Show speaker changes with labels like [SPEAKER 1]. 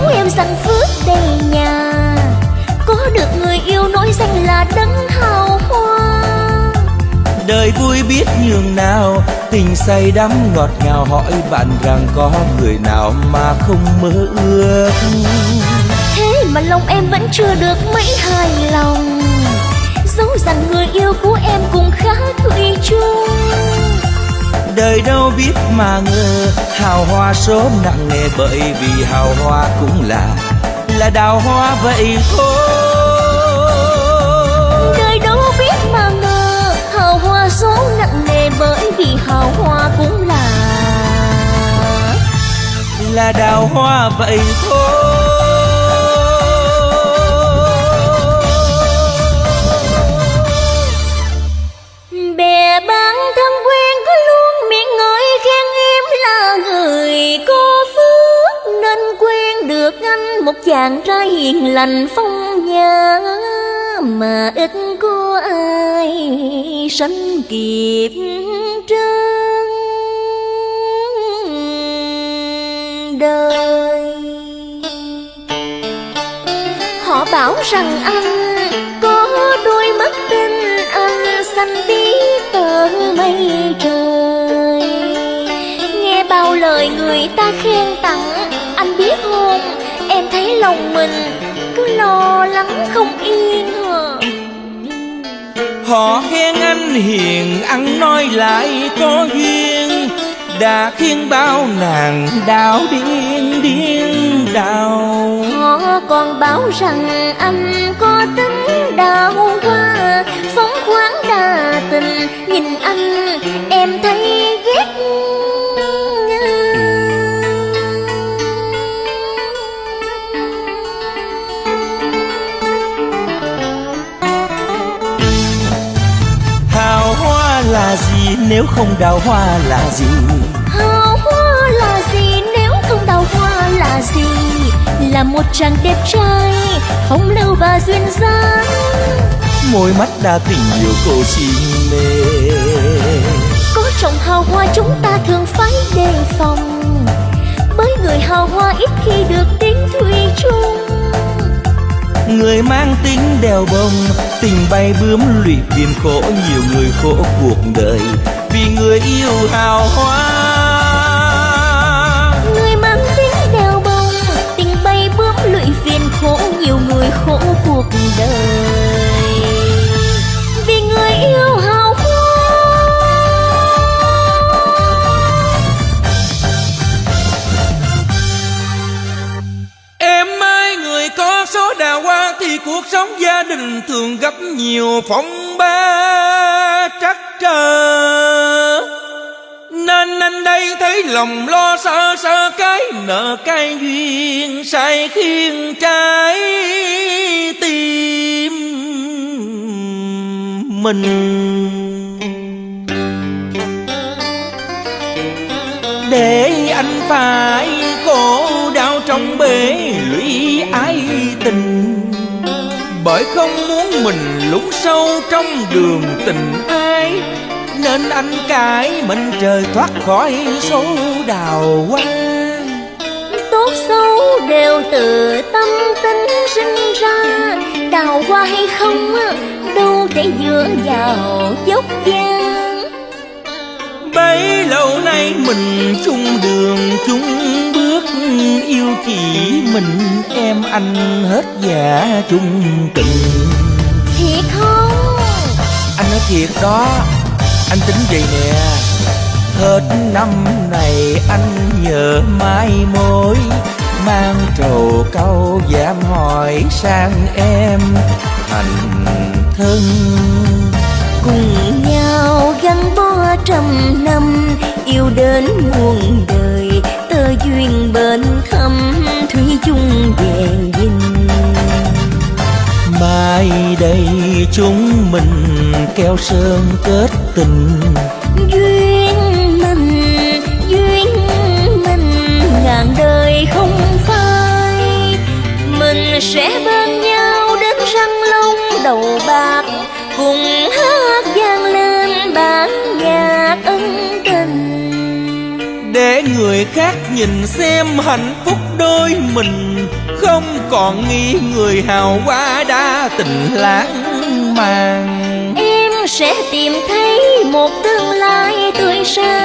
[SPEAKER 1] dấu em sanh phước đầy nhà. Có được người yêu nói danh là đấng hào hoa.
[SPEAKER 2] Đời vui biết nhường nào tình say đắm ngọt ngào hỏi bạn rằng có người nào mà không mơ ước.
[SPEAKER 1] Thế mà lòng em vẫn chưa được mấy hài lòng. Dẫu rằng người yêu của em cũng khá thủy chung
[SPEAKER 2] đời đâu biết mà ngờ. Hào hoa số nặng nề bởi vì hào hoa cũng là là đào hoa vậy thôi.
[SPEAKER 1] Đời đâu biết mà ngờ hào hoa số nặng nề bởi vì hào hoa cũng là
[SPEAKER 2] là đào hoa vậy thôi
[SPEAKER 1] càng ra hiền lành phong nhã mà ít có ai sánh kịp trên đời. Họ bảo rằng anh có đôi mắt tinh anh xanh biếc tờ mây trời. Nghe bao lời người ta khen tặng lòng mình cứ lo lắng không yên hả?
[SPEAKER 2] Họ khen anh hiền ăn nói lại có duyên. Đã khiến bao nàng đau điên điên đau.
[SPEAKER 1] Họ còn bảo rằng anh có tính đào hoa phóng khoáng đa tình. Nhìn anh em thấy ghét
[SPEAKER 2] là gì nếu không đào hoa là gì?
[SPEAKER 1] Hào hoa là gì nếu không đào hoa là gì? Là một chàng đẹp trai phong lưu và duyên dáng.
[SPEAKER 2] Môi mắt đã tình nhiều cô xin mê.
[SPEAKER 1] Có trồng hào hoa chúng ta thường người
[SPEAKER 2] mang tính đèo bông tình bay bướm lụy biên khổ, nhiều người khổ cuộc đời. Vì người yêu hào hoa
[SPEAKER 1] cuộc
[SPEAKER 2] sống gia đình thường gặp nhiều phong ba trắc trở. Nên anh đây thấy lòng lo sợ sợ cái nợ cái duyên sai khiến trái tim mình. Để anh phải khổ đau trong bể lũy ái tình bởi không muốn mình lún sâu trong đường tình ai nên anh cải mệnh trời thoát khỏi số đào hoa.
[SPEAKER 1] Tốt xấu đều từ tâm tính sinh ra đào hoa hay không đâu thể dựa vào dốc gian
[SPEAKER 2] bấy lâu nay mình chung đường chung yêu chỉ mình em anh hết dạ chung tình.
[SPEAKER 1] Thiệt không?
[SPEAKER 2] Anh nói thiệt đó anh tính vậy nè. Hết năm này anh nhớ mai mối mang trầu câu dám hỏi sang em thành thân.
[SPEAKER 1] Cùng nhau gắn bó trăm năm yêu đến muôn đời
[SPEAKER 2] chúng mình keo sơn kết tình.
[SPEAKER 1] Duyên mình duyên mình ngàn đời không phai. Mình sẽ bên nhau đến răng long đầu bạc cùng hát vang lên bản nhạc ân tình.
[SPEAKER 2] Để người khác nhìn xem hạnh phúc đôi mình Không còn nghĩ người hào hoa đã tình lãng màng.
[SPEAKER 1] Em sẽ tìm thấy một tương lai tươi sáng.